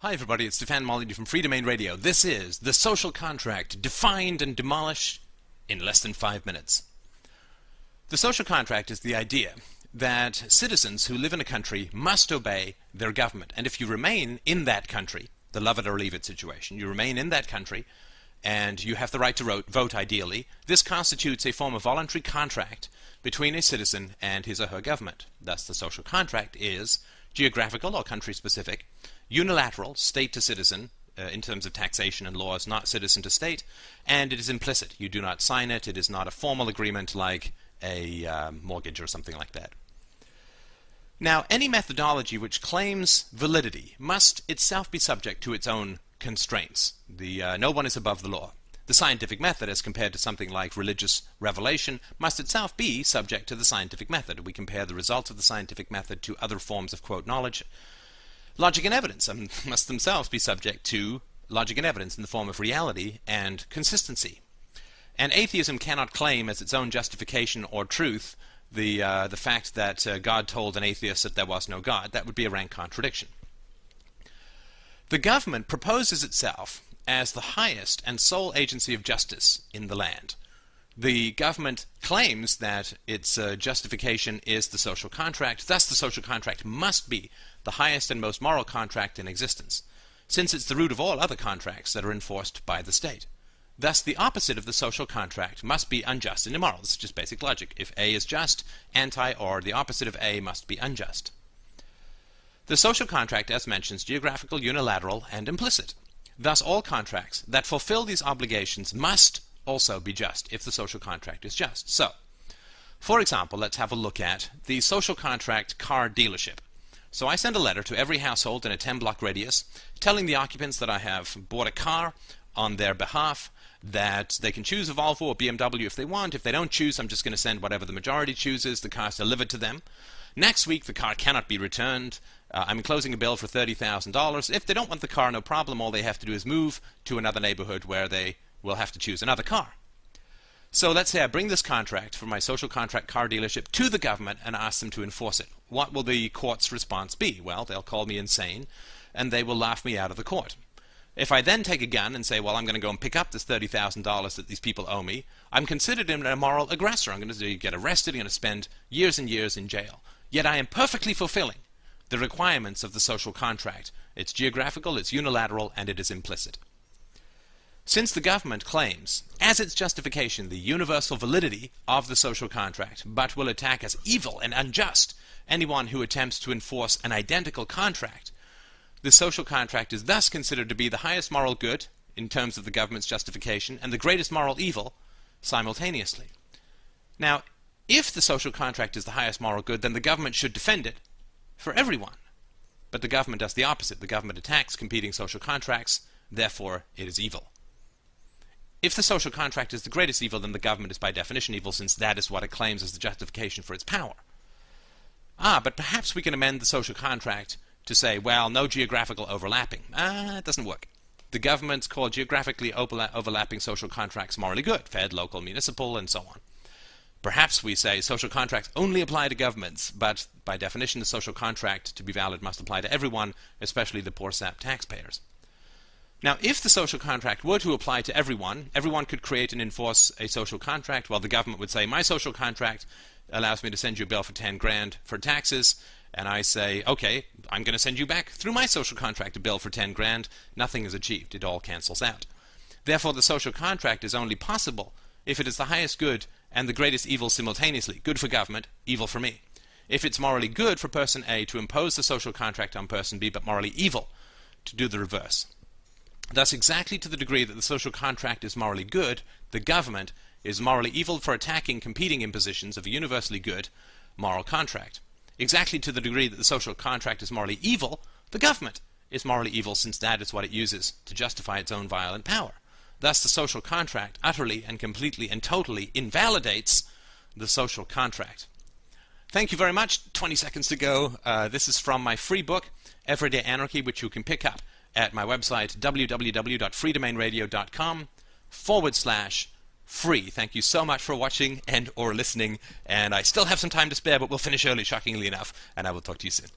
Hi everybody, it's Stefan Molyneux from Free Domain Radio. This is The Social Contract, defined and demolished in less than five minutes. The social contract is the idea that citizens who live in a country must obey their government. And if you remain in that country, the love it or leave it situation, you remain in that country and you have the right to vote, ideally, this constitutes a form of voluntary contract between a citizen and his or her government. Thus the social contract is geographical or country specific, unilateral, state to citizen, uh, in terms of taxation and laws, not citizen to state, and it is implicit. You do not sign it. It is not a formal agreement like a uh, mortgage or something like that. Now, any methodology which claims validity must itself be subject to its own constraints. The, uh, no one is above the law. The scientific method, as compared to something like religious revelation, must itself be subject to the scientific method. We compare the results of the scientific method to other forms of, quote, knowledge, Logic and evidence must themselves be subject to logic and evidence in the form of reality and consistency. And atheism cannot claim as its own justification or truth the, uh, the fact that uh, God told an atheist that there was no God. That would be a rank contradiction. The government proposes itself as the highest and sole agency of justice in the land. The government claims that its uh, justification is the social contract, thus the social contract must be the highest and most moral contract in existence, since it's the root of all other contracts that are enforced by the state. Thus, the opposite of the social contract must be unjust and immoral. This is just basic logic. If A is just, anti or the opposite of A must be unjust. The social contract, as mentioned, is geographical, unilateral, and implicit. Thus, all contracts that fulfill these obligations must also be just if the social contract is just. So, for example, let's have a look at the social contract car dealership. So I send a letter to every household in a 10 block radius telling the occupants that I have bought a car on their behalf, that they can choose a Volvo or BMW if they want. If they don't choose, I'm just going to send whatever the majority chooses. The car's delivered to them. Next week, the car cannot be returned. Uh, I'm enclosing a bill for $30,000. If they don't want the car, no problem. All they have to do is move to another neighborhood where they will have to choose another car. So let's say I bring this contract for my social contract car dealership to the government and ask them to enforce it. What will the court's response be? Well, they'll call me insane and they will laugh me out of the court. If I then take a gun and say, well, I'm going to go and pick up this $30,000 that these people owe me, I'm considered an immoral aggressor. I'm going to get arrested, I'm going to spend years and years in jail. Yet I am perfectly fulfilling the requirements of the social contract. It's geographical, it's unilateral, and it is implicit. Since the government claims, as its justification, the universal validity of the social contract, but will attack as evil and unjust anyone who attempts to enforce an identical contract, the social contract is thus considered to be the highest moral good in terms of the government's justification and the greatest moral evil simultaneously. Now, if the social contract is the highest moral good, then the government should defend it for everyone. But the government does the opposite. The government attacks competing social contracts, therefore it is evil. If the social contract is the greatest evil, then the government is by definition evil, since that is what it claims as the justification for its power. Ah, but perhaps we can amend the social contract to say, well, no geographical overlapping. Ah, it doesn't work. The governments call geographically overlapping social contracts morally good, fed, local, municipal, and so on. Perhaps we say social contracts only apply to governments, but by definition the social contract to be valid must apply to everyone, especially the poor sap taxpayers. Now, if the social contract were to apply to everyone, everyone could create and enforce a social contract, while the government would say, my social contract allows me to send you a bill for 10 grand for taxes, and I say, okay, I'm going to send you back through my social contract a bill for 10 grand, nothing is achieved. It all cancels out. Therefore, the social contract is only possible if it is the highest good and the greatest evil simultaneously. Good for government, evil for me. If it's morally good for person A to impose the social contract on person B, but morally evil to do the reverse. Thus, exactly to the degree that the social contract is morally good, the government is morally evil for attacking competing impositions of a universally good moral contract. Exactly to the degree that the social contract is morally evil, the government is morally evil since that is what it uses to justify its own violent power. Thus, the social contract utterly and completely and totally invalidates the social contract. Thank you very much. 20 seconds to go. Uh, this is from my free book, Everyday Anarchy, which you can pick up at my website, www.freedomainradio.com forward slash free. Thank you so much for watching and or listening. And I still have some time to spare, but we'll finish early, shockingly enough. And I will talk to you soon.